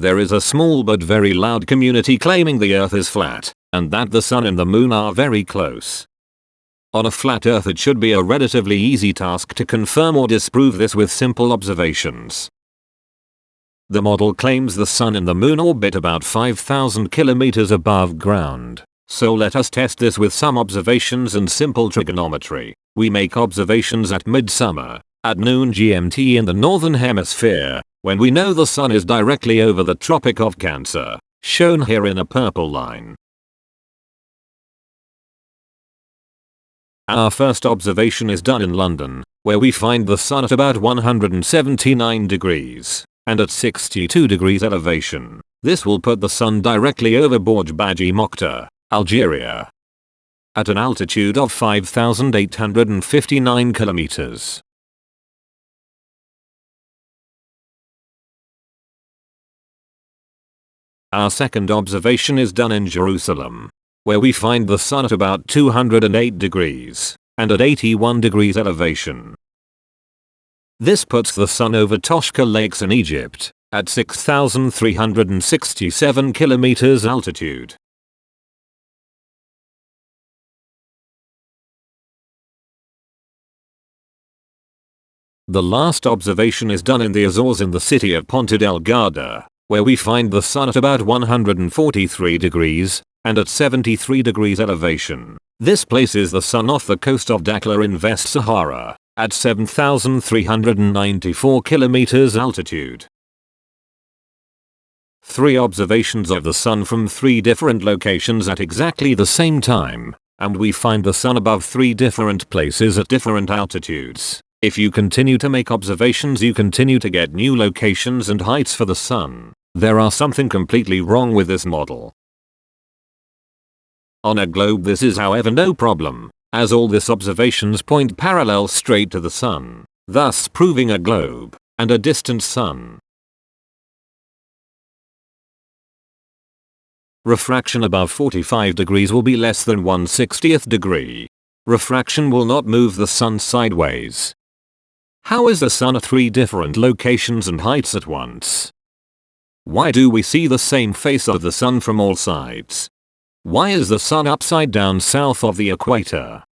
There is a small but very loud community claiming the earth is flat, and that the sun and the moon are very close. On a flat earth it should be a relatively easy task to confirm or disprove this with simple observations. The model claims the sun and the moon orbit about 5000 kilometers above ground. So let us test this with some observations and simple trigonometry. We make observations at midsummer, at noon GMT in the northern hemisphere, when we know the sun is directly over the Tropic of Cancer, shown here in a purple line. Our first observation is done in London, where we find the sun at about 179 degrees, and at 62 degrees elevation. This will put the sun directly over Bordj Badji Mokhtar, Algeria. At an altitude of 5,859 kilometers. Our second observation is done in Jerusalem, where we find the sun at about 208 degrees, and at 81 degrees elevation. This puts the sun over Toshka Lakes in Egypt, at 6,367 kilometers altitude. The last observation is done in the Azores in the city of Ponta Delgada, where we find the sun at about 143 degrees, and at 73 degrees elevation. This places the sun off the coast of Dakhla in West Sahara, at 7,394 kilometers altitude. Three observations of the sun from three different locations at exactly the same time, and we find the sun above three different places at different altitudes. If you continue to make observations you continue to get new locations and heights for the sun. There are something completely wrong with this model. On a globe this is however no problem, as all this observations point parallel straight to the sun, thus proving a globe, and a distant sun. Refraction above 45 degrees will be less than 1 60th degree. Refraction will not move the sun sideways. How is the sun at three different locations and heights at once? Why do we see the same face of the sun from all sides? Why is the sun upside down south of the equator?